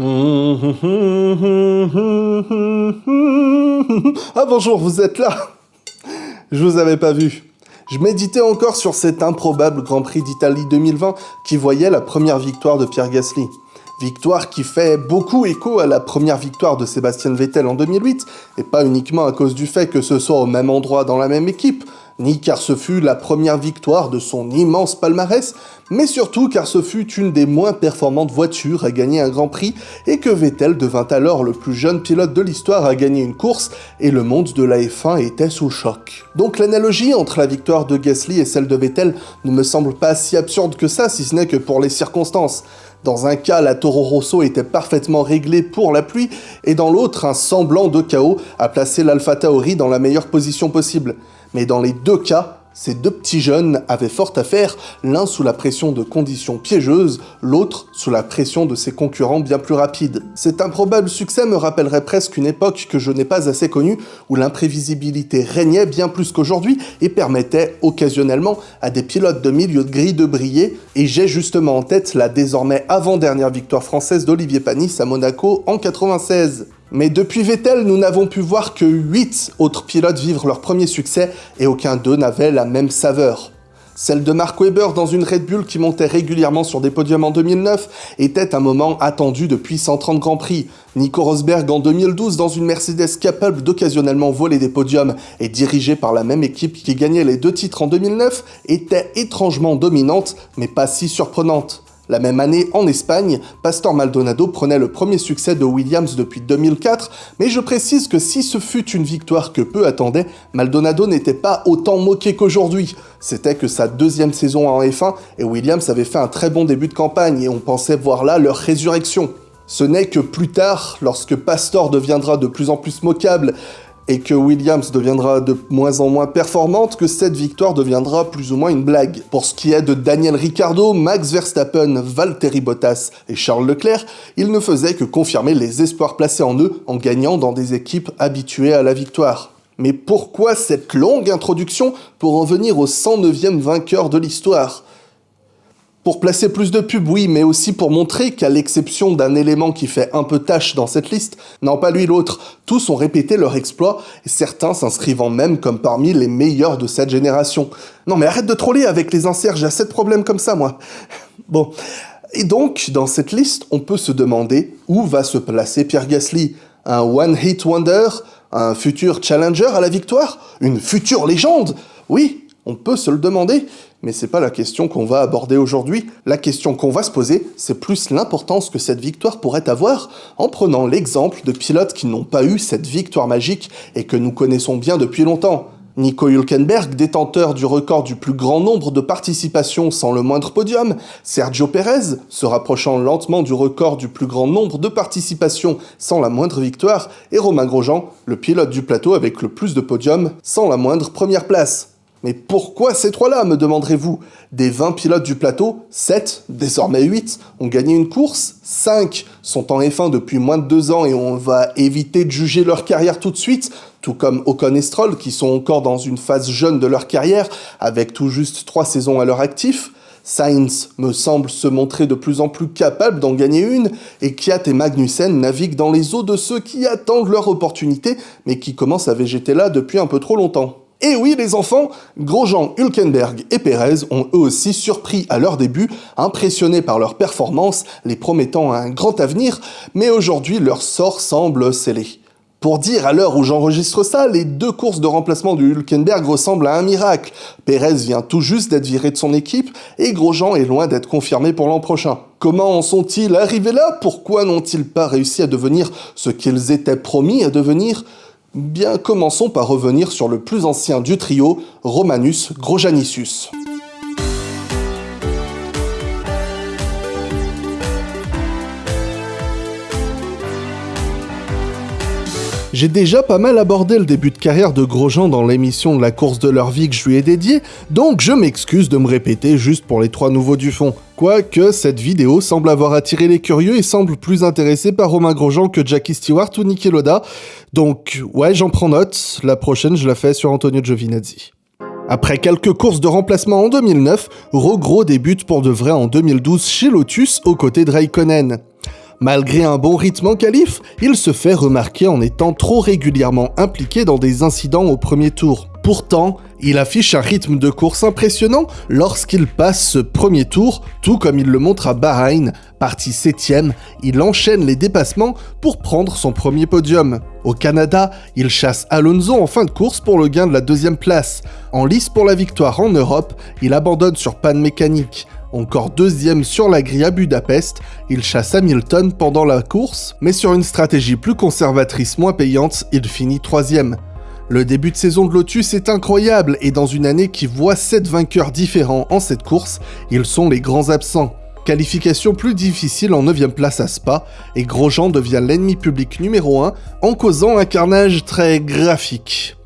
Ah bonjour, vous êtes là Je vous avais pas vu. Je méditais encore sur cet improbable Grand Prix d'Italie 2020 qui voyait la première victoire de Pierre Gasly. Victoire qui fait beaucoup écho à la première victoire de Sébastien Vettel en 2008, et pas uniquement à cause du fait que ce soit au même endroit dans la même équipe, ni car ce fut la première victoire de son immense palmarès, mais surtout car ce fut une des moins performantes voitures à gagner un Grand Prix et que Vettel devint alors le plus jeune pilote de l'histoire à gagner une course et le monde de la F1 était sous choc. Donc l'analogie entre la victoire de Gasly et celle de Vettel ne me semble pas si absurde que ça si ce n'est que pour les circonstances. Dans un cas, la Toro Rosso était parfaitement réglée pour la pluie, et dans l'autre, un semblant de chaos a placé l'Alpha Tauri dans la meilleure position possible mais dans les deux cas, ces deux petits jeunes avaient fort à faire, l'un sous la pression de conditions piégeuses, l'autre sous la pression de ses concurrents bien plus rapides. Cet improbable succès me rappellerait presque une époque que je n'ai pas assez connue, où l'imprévisibilité régnait bien plus qu'aujourd'hui et permettait occasionnellement à des pilotes de milieu de grille de briller, et j'ai justement en tête la désormais avant-dernière victoire française d'Olivier Panis à Monaco en 96. Mais depuis Vettel, nous n'avons pu voir que 8 autres pilotes vivre leur premier succès et aucun d'eux n'avait la même saveur. Celle de Mark Webber dans une Red Bull qui montait régulièrement sur des podiums en 2009 était un moment attendu depuis 130 Grands Prix. Nico Rosberg en 2012 dans une Mercedes capable d'occasionnellement voler des podiums et dirigée par la même équipe qui gagnait les deux titres en 2009 était étrangement dominante mais pas si surprenante. La même année, en Espagne, Pastor Maldonado prenait le premier succès de Williams depuis 2004, mais je précise que si ce fut une victoire que peu attendaient, Maldonado n'était pas autant moqué qu'aujourd'hui. C'était que sa deuxième saison en F1 et Williams avait fait un très bon début de campagne et on pensait voir là leur résurrection. Ce n'est que plus tard, lorsque Pastor deviendra de plus en plus moquable, et que Williams deviendra de moins en moins performante, que cette victoire deviendra plus ou moins une blague. Pour ce qui est de Daniel Ricciardo, Max Verstappen, Valtteri Bottas et Charles Leclerc, ils ne faisaient que confirmer les espoirs placés en eux en gagnant dans des équipes habituées à la victoire. Mais pourquoi cette longue introduction pour en venir au 109e vainqueur de l'histoire? Pour placer plus de pubs, oui, mais aussi pour montrer qu'à l'exception d'un élément qui fait un peu tâche dans cette liste, non pas lui l'autre, tous ont répété leur exploit, et certains s'inscrivant même comme parmi les meilleurs de cette génération. Non mais arrête de troller avec les inserts, j'ai assez de problèmes comme ça moi. Bon. Et donc, dans cette liste, on peut se demander où va se placer Pierre Gasly Un one-hit wonder? Un futur challenger à la victoire? Une future légende? Oui, on peut se le demander, mais c'est pas la question qu'on va aborder aujourd'hui. La question qu'on va se poser, c'est plus l'importance que cette victoire pourrait avoir en prenant l'exemple de pilotes qui n'ont pas eu cette victoire magique et que nous connaissons bien depuis longtemps. Nico Hülkenberg, détenteur du record du plus grand nombre de participations sans le moindre podium, Sergio Perez, se rapprochant lentement du record du plus grand nombre de participations sans la moindre victoire, et Romain Grosjean, le pilote du plateau avec le plus de podiums sans la moindre première place. Mais pourquoi ces trois-là, me demanderez-vous? Des 20 pilotes du plateau, 7, désormais 8, ont gagné une course, 5 sont en F1 depuis moins de 2 ans et on va éviter de juger leur carrière tout de suite, tout comme Ocon et Stroll qui sont encore dans une phase jeune de leur carrière, avec tout juste 3 saisons à leur actif. Sainz me semble se montrer de plus en plus capable d'en gagner une, et Kiat et Magnussen naviguent dans les eaux de ceux qui attendent leur opportunité, mais qui commencent à végéter là depuis un peu trop longtemps. Et oui les enfants, Grosjean, Hülkenberg et Perez ont eux aussi surpris à leur début, impressionnés par leur performance, les promettant un grand avenir, mais aujourd'hui leur sort semble scellé. Pour dire à l'heure où j'enregistre ça, les deux courses de remplacement de Hülkenberg ressemblent à un miracle. Perez vient tout juste d'être viré de son équipe et Grosjean est loin d'être confirmé pour l'an prochain. Comment en sont-ils arrivés là? Pourquoi n'ont-ils pas réussi à devenir ce qu'ils étaient promis à devenir? Bien, commençons par revenir sur le plus ancien du trio, Romanus Grojanissus. J'ai déjà pas mal abordé le début de carrière de Grosjean dans l'émission la course de leur vie que je lui ai dédiée, donc je m'excuse de me répéter juste pour les trois nouveaux du fond. Quoique cette vidéo semble avoir attiré les curieux et semble plus intéressée par Romain Grosjean que Jackie Stewart ou Niki Loda. Donc ouais, j'en prends note, la prochaine je la fais sur Antonio Giovinazzi. Après quelques courses de remplacement en 2009, Rogro débute pour de vrai en 2012 chez Lotus aux côtés de Raikkonen. Malgré un bon rythme en qualif, il se fait remarquer en étant trop régulièrement impliqué dans des incidents au premier tour. Pourtant, il affiche un rythme de course impressionnant lorsqu'il passe ce premier tour, tout comme il le montre à Bahreïn. Parti 7ème, il enchaîne les dépassements pour prendre son premier podium. Au Canada, il chasse Alonso en fin de course pour le gain de la deuxième place. En lice pour la victoire en Europe, il abandonne sur panne mécanique. Encore deuxième sur la grille à Budapest, il chasse Hamilton pendant la course, mais sur une stratégie plus conservatrice moins payante, il finit troisième. Le début de saison de Lotus est incroyable et dans une année qui voit 7 vainqueurs différents en cette course, ils sont les grands absents. Qualification plus difficile en 9ème place à Spa, et Grosjean devient l'ennemi public numéro 1 en causant un carnage très graphique.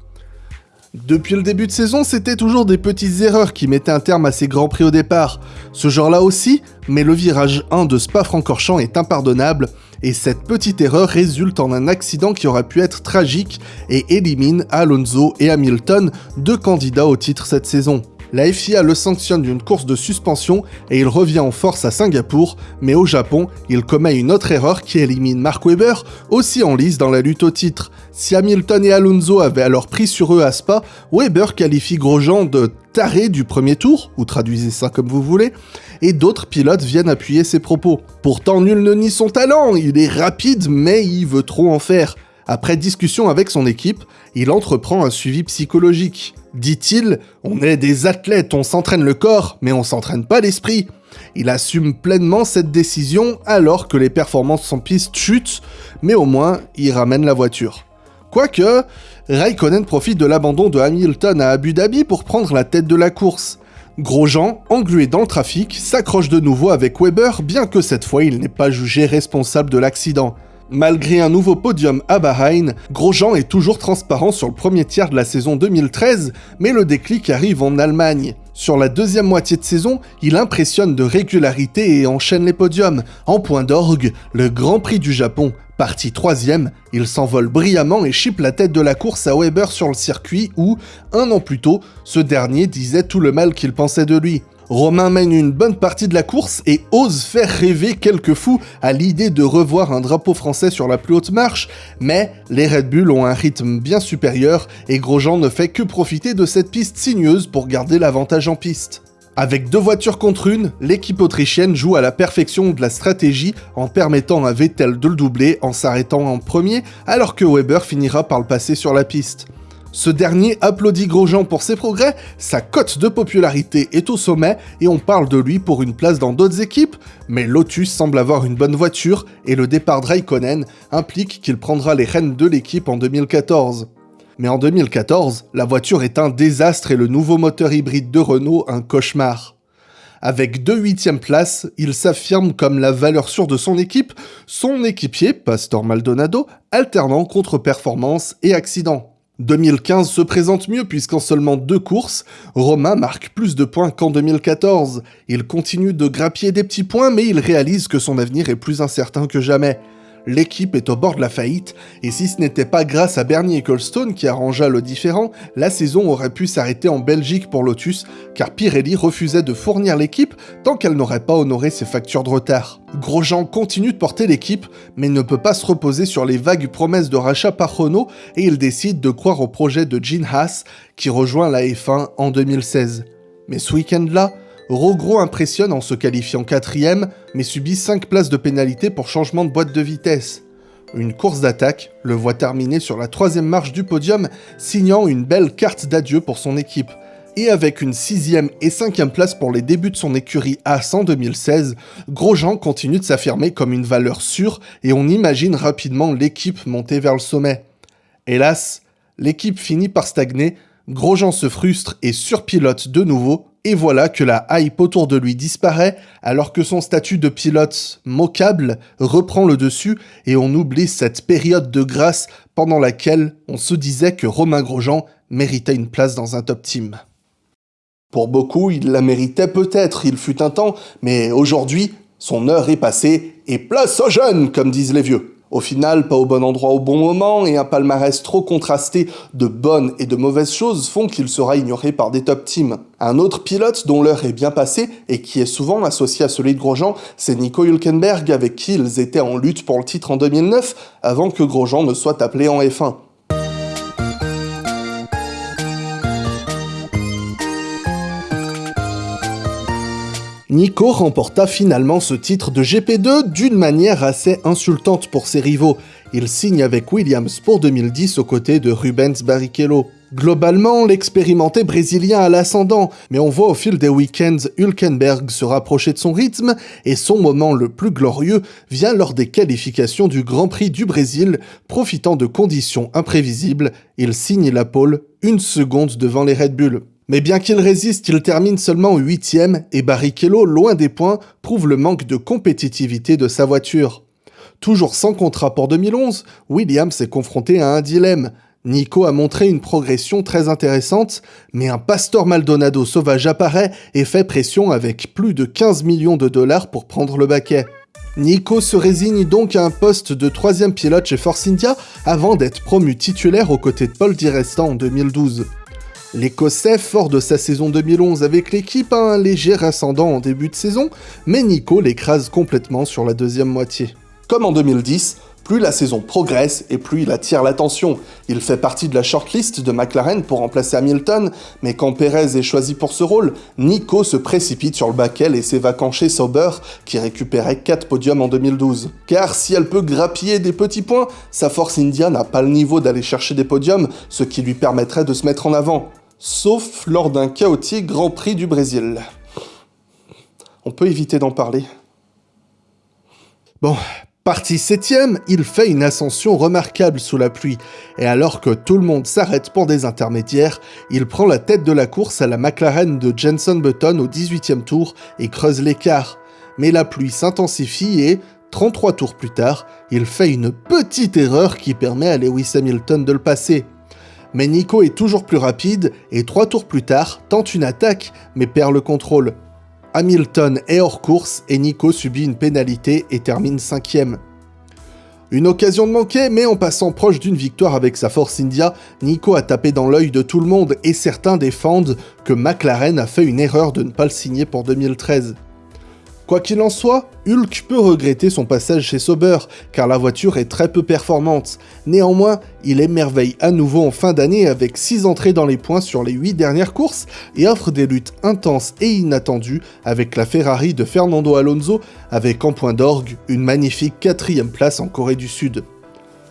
Depuis le début de saison, c'était toujours des petites erreurs qui mettaient un terme à ces grands prix au départ. Ce genre-là aussi, mais le virage 1 de Spa-Francorchamps est impardonnable, et cette petite erreur résulte en un accident qui aurait pu être tragique et élimine Alonso et Hamilton, deux candidats au titre cette saison. La FIA le sanctionne d'une course de suspension et il revient en force à Singapour, mais au Japon, il commet une autre erreur qui élimine Mark Webber, aussi en lice dans la lutte au titre. Si Hamilton et Alonso avaient alors pris sur eux à Spa, Webber qualifie Grosjean de taré du premier tour, ou traduisez ça comme vous voulez, et d'autres pilotes viennent appuyer ses propos. Pourtant nul ne nie son talent, il est rapide mais il veut trop en faire. Après discussion avec son équipe, il entreprend un suivi psychologique. Dit-il, on est des athlètes, on s'entraîne le corps, mais on s'entraîne pas l'esprit. Il assume pleinement cette décision alors que les performances en piste chutent, mais au moins il ramène la voiture. Quoique, Raikkonen profite de l'abandon de Hamilton à Abu Dhabi pour prendre la tête de la course. Grosjean, englué dans le trafic, s'accroche de nouveau avec Weber, bien que cette fois il n'est pas jugé responsable de l'accident. Malgré un nouveau podium à Bahreïn, Grosjean est toujours transparent sur le premier tiers de la saison 2013, mais le déclic arrive en Allemagne. Sur la deuxième moitié de saison, il impressionne de régularité et enchaîne les podiums. En point d'orgue, le Grand Prix du Japon. Parti troisième, il s'envole brillamment et chipe la tête de la course à Weber sur le circuit où, un an plus tôt, ce dernier disait tout le mal qu'il pensait de lui. Romain mène une bonne partie de la course et ose faire rêver quelques fous à l'idée de revoir un drapeau français sur la plus haute marche, mais les Red Bull ont un rythme bien supérieur et Grosjean ne fait que profiter de cette piste sinueuse pour garder l'avantage en piste. Avec deux voitures contre une, l'équipe autrichienne joue à la perfection de la stratégie en permettant à Vettel de le doubler en s'arrêtant en premier alors que Weber finira par le passer sur la piste. Ce dernier applaudit Grosjean pour ses progrès, sa cote de popularité est au sommet et on parle de lui pour une place dans d'autres équipes, mais Lotus semble avoir une bonne voiture et le départ de Raikkonen implique qu'il prendra les rênes de l'équipe en 2014. Mais en 2014, la voiture est un désastre et le nouveau moteur hybride de Renault un cauchemar. Avec deux huitièmes places, il s'affirme comme la valeur sûre de son équipe, son équipier, Pastor Maldonado, alternant contre-performance et accident. 2015 se présente mieux puisqu'en seulement deux courses, Romain marque plus de points qu'en 2014. Il continue de grappiller des petits points mais il réalise que son avenir est plus incertain que jamais l'équipe est au bord de la faillite, et si ce n'était pas grâce à Bernie Ecclestone qui arrangea le différent, la saison aurait pu s'arrêter en Belgique pour Lotus, car Pirelli refusait de fournir l'équipe tant qu'elle n'aurait pas honoré ses factures de retard. Grosjean continue de porter l'équipe, mais ne peut pas se reposer sur les vagues promesses de rachat par Renault, et il décide de croire au projet de Gene Haas, qui rejoint la F1 en 2016. Mais ce week-end-là, Rogro impressionne en se qualifiant quatrième, mais subit 5 places de pénalité pour changement de boîte de vitesse. Une course d'attaque le voit terminer sur la troisième marche du podium, signant une belle carte d'adieu pour son équipe. Et avec une sixième et cinquième place pour les débuts de son écurie A en 2016, Grosjean continue de s'affirmer comme une valeur sûre et on imagine rapidement l'équipe monter vers le sommet. Hélas, l'équipe finit par stagner, Grosjean se frustre et surpilote de nouveau, et voilà que la hype autour de lui disparaît alors que son statut de pilote moquable reprend le dessus et on oublie cette période de grâce pendant laquelle on se disait que Romain Grosjean méritait une place dans un top team. Pour beaucoup, il la méritait peut-être, il fut un temps, mais aujourd'hui, son heure est passée et place aux jeunes, comme disent les vieux. Au final, pas au bon endroit au bon moment et un palmarès trop contrasté de bonnes et de mauvaises choses font qu'il sera ignoré par des top teams. Un autre pilote dont l'heure est bien passée et qui est souvent associé à celui de Grosjean, c'est Nico Hülkenberg avec qui ils étaient en lutte pour le titre en 2009 avant que Grosjean ne soit appelé en F1. Nico remporta finalement ce titre de GP2 d'une manière assez insultante pour ses rivaux. Il signe avec Williams pour 2010 aux côtés de Rubens Barrichello. Globalement, l'expérimenté brésilien a l'ascendant, mais on voit au fil des week-ends Hülkenberg se rapprocher de son rythme, et son moment le plus glorieux vient lors des qualifications du Grand Prix du Brésil, profitant de conditions imprévisibles, il signe la pole une seconde devant les Red Bull. Mais bien qu'il résiste, il termine seulement 8ème et Barrichello, loin des points, prouve le manque de compétitivité de sa voiture. Toujours sans contrat pour 2011, Williams s'est confronté à un dilemme. Nico a montré une progression très intéressante, mais un Pastor Maldonado sauvage apparaît et fait pression avec plus de 15 millions de dollars pour prendre le baquet. Nico se résigne donc à un poste de troisième pilote chez Force India avant d'être promu titulaire aux côtés de Paul Di Resta en 2012. L'Écossais, fort de sa saison 2011 avec l'équipe, a un léger ascendant en début de saison, mais Nico l'écrase complètement sur la deuxième moitié. Comme en 2010, plus la saison progresse et plus il attire l'attention. Il fait partie de la shortlist de McLaren pour remplacer Hamilton, mais quand Perez est choisi pour ce rôle, Nico se précipite sur le baquet et s'évacue chez Sauber, qui récupérait 4 podiums en 2012. Car si elle peut grappiller des petits points, sa Force India n'a pas le niveau d'aller chercher des podiums, ce qui lui permettrait de se mettre en avant sauf lors d'un chaotique Grand Prix du Brésil. On peut éviter d'en parler. Bon, parti septième, il fait une ascension remarquable sous la pluie, et alors que tout le monde s'arrête pour des intermédiaires, il prend la tête de la course à la McLaren de Jenson Button au 18e tour et creuse l'écart. Mais la pluie s'intensifie et, 33 tours plus tard, il fait une petite erreur qui permet à Lewis Hamilton de le passer mais Nico est toujours plus rapide et trois tours plus tard tente une attaque mais perd le contrôle. Hamilton est hors course et Nico subit une pénalité et termine cinquième. Une occasion de manquer, mais en passant proche d'une victoire avec sa Force India, Nico a tapé dans l'œil de tout le monde et certains défendent que McLaren a fait une erreur de ne pas le signer pour 2013. Quoi qu'il en soit, Hulk peut regretter son passage chez Sauber, car la voiture est très peu performante. Néanmoins, il émerveille à nouveau en fin d'année avec 6 entrées dans les points sur les 8 dernières courses et offre des luttes intenses et inattendues avec la Ferrari de Fernando Alonso, avec en point d'orgue une magnifique quatrième place en Corée du Sud.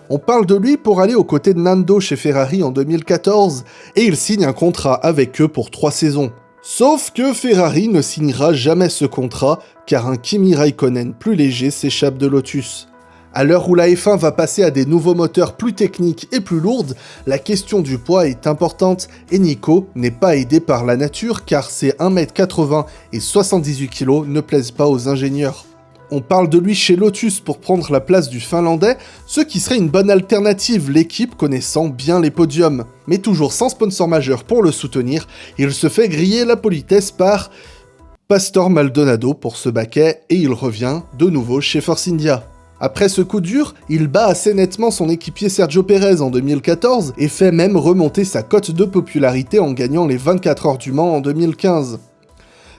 On parle de lui pour aller aux côtés de Nando chez Ferrari en 2014, et il signe un contrat avec eux pour 3 saisons. Sauf que Ferrari ne signera jamais ce contrat, car un Kimi Raikkonen plus léger s'échappe de Lotus. À l'heure où la F1 va passer à des nouveaux moteurs plus techniques et plus lourdes, la question du poids est importante et Nico n'est pas aidé par la nature car ses 1m80 et 78 kg ne plaisent pas aux ingénieurs. On parle de lui chez Lotus pour prendre la place du Finlandais, ce qui serait une bonne alternative, l'équipe connaissant bien les podiums. Mais toujours sans sponsor majeur pour le soutenir, il se fait griller la politesse par Pastor Maldonado pour ce baquet et il revient de nouveau chez Force India. Après ce coup dur, il bat assez nettement son équipier Sergio Perez en 2014 et fait même remonter sa cote de popularité en gagnant les 24 heures du Mans en 2015.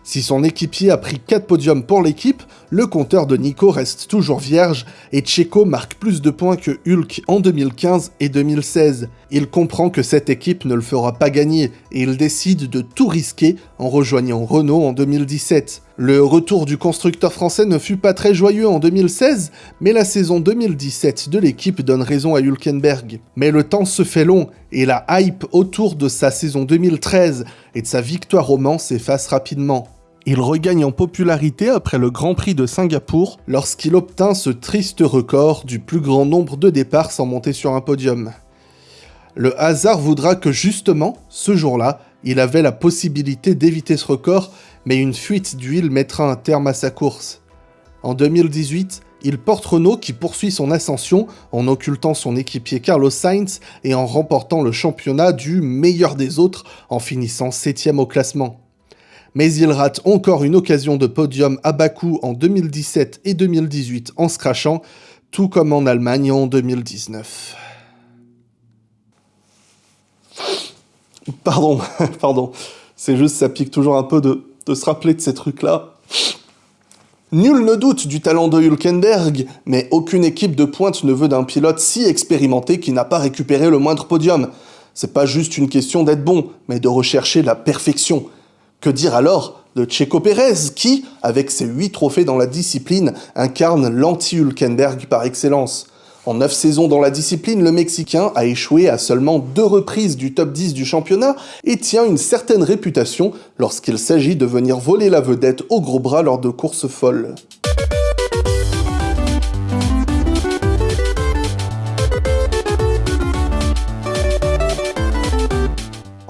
Si son équipier a pris 4 podiums pour l'équipe, le compteur de Nico reste toujours vierge et Checo marque plus de points que Hulk en 2015 et 2016. Il comprend que cette équipe ne le fera pas gagner et il décide de tout risquer en rejoignant Renault en 2017. Le retour du constructeur français ne fut pas très joyeux en 2016, mais la saison 2017 de l'équipe donne raison à Hülkenberg. Mais le temps se fait long et la hype autour de sa saison 2013 et de sa victoire au Mans s'efface rapidement. Il regagne en popularité après le Grand Prix de Singapour lorsqu'il obtint ce triste record du plus grand nombre de départs sans monter sur un podium. Le hasard voudra que justement, ce jour-là, il avait la possibilité d'éviter ce record, mais une fuite d'huile mettra un terme à sa course. En 2018, il porte Renault qui poursuit son ascension en occultant son équipier Carlos Sainz et en remportant le championnat du meilleur des autres en finissant 7 au classement mais il rate encore une occasion de podium à Bakou en 2017 et 2018 en se tout comme en Allemagne en 2019. Pardon, pardon, c'est juste ça pique toujours un peu de, de se rappeler de ces trucs-là. Nul ne doute du talent de Hülkenberg, mais aucune équipe de pointe ne veut d'un pilote si expérimenté qui n'a pas récupéré le moindre podium. C'est pas juste une question d'être bon, mais de rechercher la perfection. Que dire alors de Checo Pérez, qui, avec ses 8 trophées dans la discipline, incarne l'anti-Hülkenberg par excellence en 9 saisons dans la discipline, le Mexicain a échoué à seulement deux reprises du top 10 du championnat et tient une certaine réputation lorsqu'il s'agit de venir voler la vedette au gros bras lors de courses folles.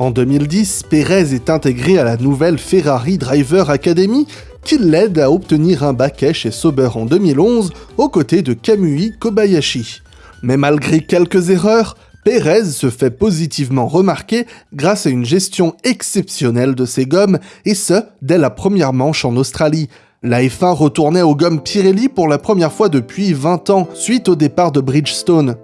En 2010, Pérez est intégré à la nouvelle Ferrari Driver Academy qui l'aide à obtenir un baquet chez Sauber en 2011 aux côtés de Kamui Kobayashi. Mais malgré quelques erreurs, Pérez se fait positivement remarquer grâce à une gestion exceptionnelle de ses gommes, et ce, dès la première manche en Australie. La F1 retournait aux gommes Pirelli pour la première fois depuis 20 ans, suite au départ de Bridgestone.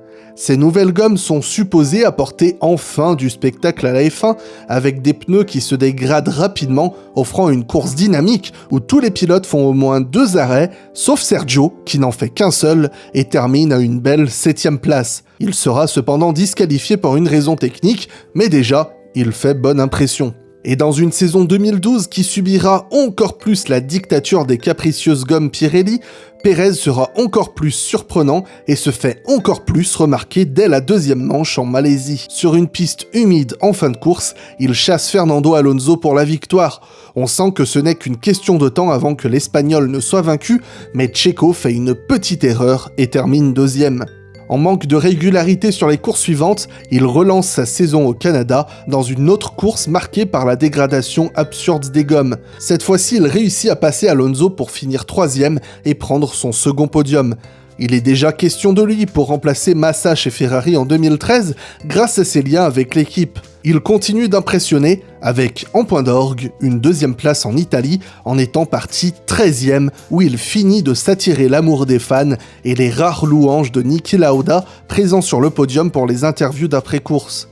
Ces nouvelles gommes sont supposées apporter enfin du spectacle à la F1 avec des pneus qui se dégradent rapidement, offrant une course dynamique où tous les pilotes font au moins deux arrêts, sauf Sergio qui n'en fait qu'un seul et termine à une belle septième place. Il sera cependant disqualifié pour une raison technique, mais déjà, il fait bonne impression. Et dans une saison 2012 qui subira encore plus la dictature des capricieuses gommes Pirelli, Pérez sera encore plus surprenant et se fait encore plus remarquer dès la deuxième manche en Malaisie. Sur une piste humide en fin de course, il chasse Fernando Alonso pour la victoire. On sent que ce n'est qu'une question de temps avant que l'Espagnol ne soit vaincu, mais Checo fait une petite erreur et termine deuxième. En manque de régularité sur les courses suivantes, il relance sa saison au Canada dans une autre course marquée par la dégradation absurde des gommes. Cette fois-ci, il réussit à passer Alonso pour finir troisième et prendre son second podium. Il est déjà question de lui pour remplacer Massa chez Ferrari en 2013 grâce à ses liens avec l'équipe. Il continue d'impressionner avec, en point d'orgue, une deuxième place en Italie en étant parti 13ème où il finit de s'attirer l'amour des fans et les rares louanges de Niki Lauda présent sur le podium pour les interviews d'après-course.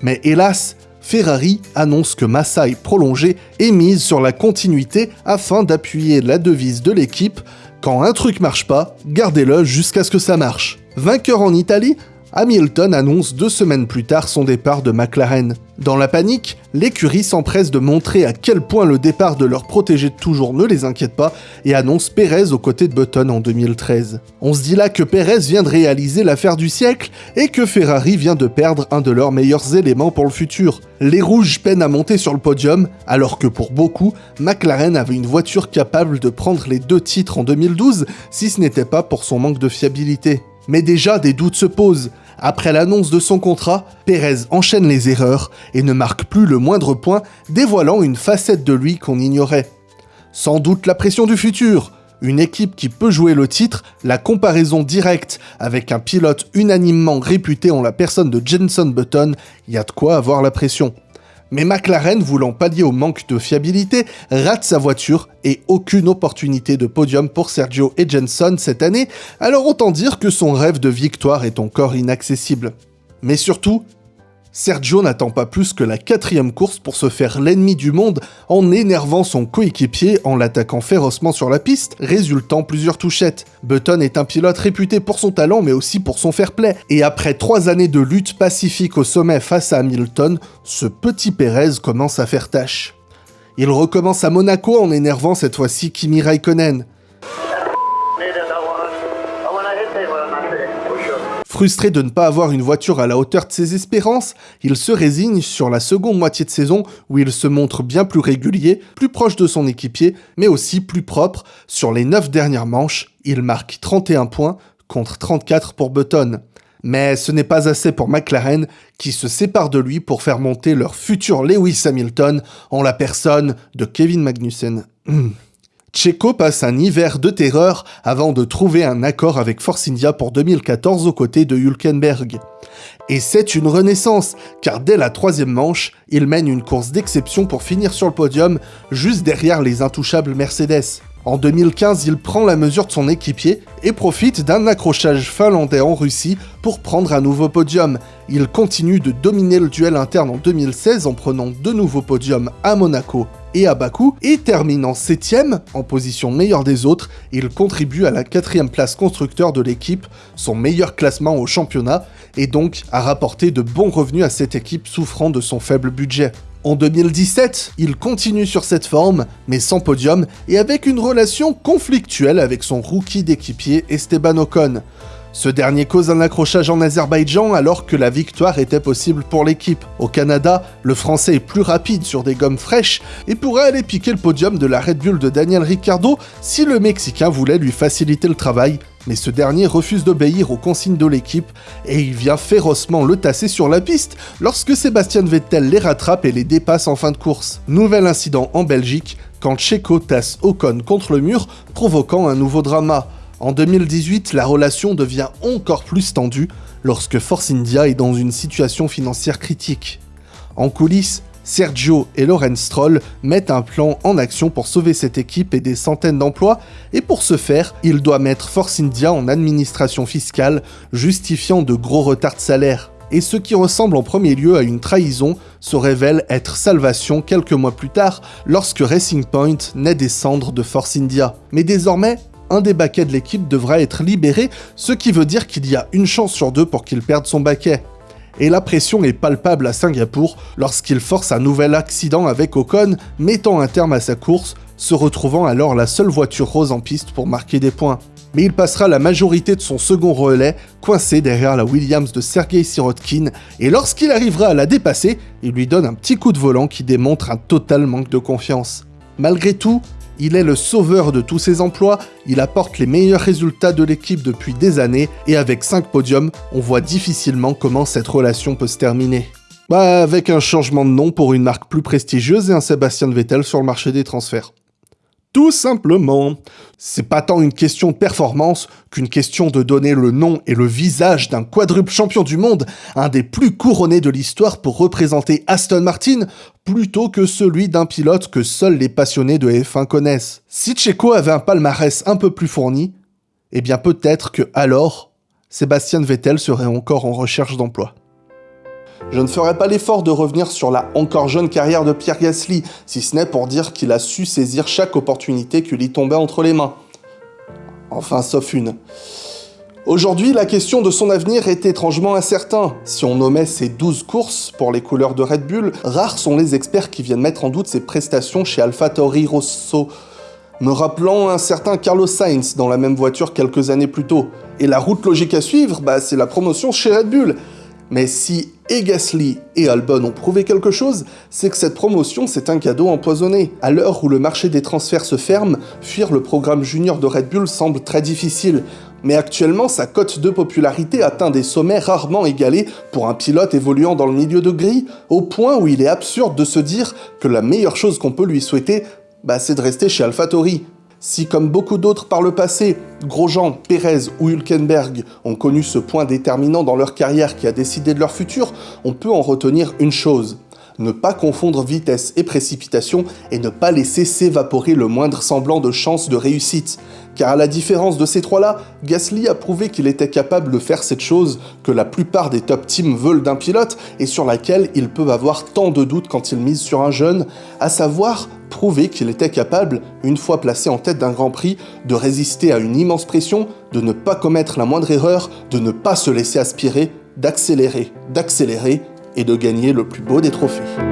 Mais hélas, Ferrari annonce que Massa est prolongé et mise sur la continuité afin d'appuyer la devise de l'équipe quand un truc marche pas, gardez-le jusqu'à ce que ça marche. Vainqueur en Italie, Hamilton annonce deux semaines plus tard son départ de McLaren. Dans la panique, l'écurie s'empresse de montrer à quel point le départ de leur protégé de toujours ne les inquiète pas et annonce Perez aux côtés de Button en 2013. On se dit là que Perez vient de réaliser l'affaire du siècle et que Ferrari vient de perdre un de leurs meilleurs éléments pour le futur. Les rouges peinent à monter sur le podium, alors que pour beaucoup, McLaren avait une voiture capable de prendre les deux titres en 2012 si ce n'était pas pour son manque de fiabilité. Mais déjà, des doutes se posent. Après l'annonce de son contrat, Pérez enchaîne les erreurs et ne marque plus le moindre point, dévoilant une facette de lui qu'on ignorait. Sans doute la pression du futur, une équipe qui peut jouer le titre, la comparaison directe avec un pilote unanimement réputé en la personne de Jenson Button, y a de quoi avoir la pression. Mais McLaren, voulant pallier au manque de fiabilité, rate sa voiture et aucune opportunité de podium pour Sergio et cette année, alors autant dire que son rêve de victoire est encore inaccessible. Mais surtout, Sergio n'attend pas plus que la quatrième course pour se faire l'ennemi du monde en énervant son coéquipier en l'attaquant férocement sur la piste, résultant plusieurs touchettes. Button est un pilote réputé pour son talent mais aussi pour son fair play, et après trois années de lutte pacifique au sommet face à Hamilton, ce petit Pérez commence à faire tâche. Il recommence à Monaco en énervant cette fois-ci Kimi Raikkonen. Frustré de ne pas avoir une voiture à la hauteur de ses espérances, il se résigne sur la seconde moitié de saison où il se montre bien plus régulier, plus proche de son équipier, mais aussi plus propre. Sur les 9 dernières manches, il marque 31 points contre 34 pour Button. Mais ce n'est pas assez pour McLaren, qui se sépare de lui pour faire monter leur futur Lewis Hamilton en la personne de Kevin Magnussen. Checo passe un hiver de terreur avant de trouver un accord avec Force India pour 2014 aux côtés de Hülkenberg. Et c'est une renaissance, car dès la troisième manche, il mène une course d'exception pour finir sur le podium, juste derrière les intouchables Mercedes. En 2015, il prend la mesure de son équipier et profite d'un accrochage finlandais en Russie pour prendre un nouveau podium. Il continue de dominer le duel interne en 2016 en prenant deux nouveaux podiums à Monaco et à Bakou, et termine en 7ème, en position meilleure des autres, il contribue à la quatrième place constructeur de l'équipe, son meilleur classement au championnat, et donc a rapporté de bons revenus à cette équipe souffrant de son faible budget. En 2017, il continue sur cette forme, mais sans podium, et avec une relation conflictuelle avec son rookie d'équipier Esteban Ocon. Ce dernier cause un accrochage en Azerbaïdjan alors que la victoire était possible pour l'équipe. Au Canada, le français est plus rapide sur des gommes fraîches et pourrait aller piquer le podium de la Red Bull de Daniel Ricciardo si le Mexicain voulait lui faciliter le travail, mais ce dernier refuse d'obéir aux consignes de l'équipe et il vient férocement le tasser sur la piste lorsque Sébastien Vettel les rattrape et les dépasse en fin de course. Nouvel incident en Belgique quand Checo tasse Ocon contre le mur, provoquant un nouveau drama. En 2018, la relation devient encore plus tendue lorsque Force India est dans une situation financière critique. En coulisses, Sergio et Lorenz Stroll mettent un plan en action pour sauver cette équipe et des centaines d'emplois, et pour ce faire, il doit mettre Force India en administration fiscale, justifiant de gros retards de salaire. Et ce qui ressemble en premier lieu à une trahison se révèle être salvation quelques mois plus tard, lorsque Racing Point naît des cendres de Force India. Mais désormais, un des baquets de l'équipe devra être libéré, ce qui veut dire qu'il y a une chance sur deux pour qu'il perde son baquet. Et la pression est palpable à Singapour lorsqu'il force un nouvel accident avec Ocon, mettant un terme à sa course, se retrouvant alors la seule voiture rose en piste pour marquer des points. Mais il passera la majorité de son second relais coincé derrière la Williams de Sergei Sirotkin, et lorsqu'il arrivera à la dépasser, il lui donne un petit coup de volant qui démontre un total manque de confiance. Malgré tout, il est le sauveur de tous ses emplois, il apporte les meilleurs résultats de l'équipe depuis des années, et avec 5 podiums, on voit difficilement comment cette relation peut se terminer. Bah, avec un changement de nom pour une marque plus prestigieuse et un Sébastien Vettel sur le marché des transferts. Tout simplement. C'est pas tant une question de performance qu'une question de donner le nom et le visage d'un quadruple champion du monde, un des plus couronnés de l'histoire pour représenter Aston Martin, plutôt que celui d'un pilote que seuls les passionnés de F1 connaissent. Si Checo avait un palmarès un peu plus fourni, eh bien peut-être que alors, Sébastien Vettel serait encore en recherche d'emploi. Je ne ferai pas l'effort de revenir sur la encore jeune carrière de Pierre Gasly, si ce n'est pour dire qu'il a su saisir chaque opportunité qui lui tombait entre les mains. Enfin, sauf une. Aujourd'hui, la question de son avenir est étrangement incertain. Si on nommait ses 12 courses pour les couleurs de Red Bull, rares sont les experts qui viennent mettre en doute ses prestations chez AlphaTauri Rosso, me rappelant un certain Carlos Sainz dans la même voiture quelques années plus tôt. Et la route logique à suivre, bah, c'est la promotion chez Red Bull. Mais si et Gasly et Albon ont prouvé quelque chose, c'est que cette promotion c'est un cadeau empoisonné. À l'heure où le marché des transferts se ferme, fuir le programme junior de Red Bull semble très difficile. Mais actuellement, sa cote de popularité atteint des sommets rarement égalés pour un pilote évoluant dans le milieu de gris, au point où il est absurde de se dire que la meilleure chose qu'on peut lui souhaiter, bah, c'est de rester chez AlphaTauri. Si, comme beaucoup d'autres par le passé, Grosjean, Pérez ou Hülkenberg ont connu ce point déterminant dans leur carrière qui a décidé de leur futur, on peut en retenir une chose. Ne pas confondre vitesse et précipitation et ne pas laisser s'évaporer le moindre semblant de chance de réussite. Car à la différence de ces trois-là, Gasly a prouvé qu'il était capable de faire cette chose que la plupart des top teams veulent d'un pilote et sur laquelle ils peuvent avoir tant de doutes quand ils misent sur un jeune, à savoir prouver qu'il était capable, une fois placé en tête d'un Grand Prix, de résister à une immense pression, de ne pas commettre la moindre erreur, de ne pas se laisser aspirer, d'accélérer, d'accélérer et de gagner le plus beau des trophées.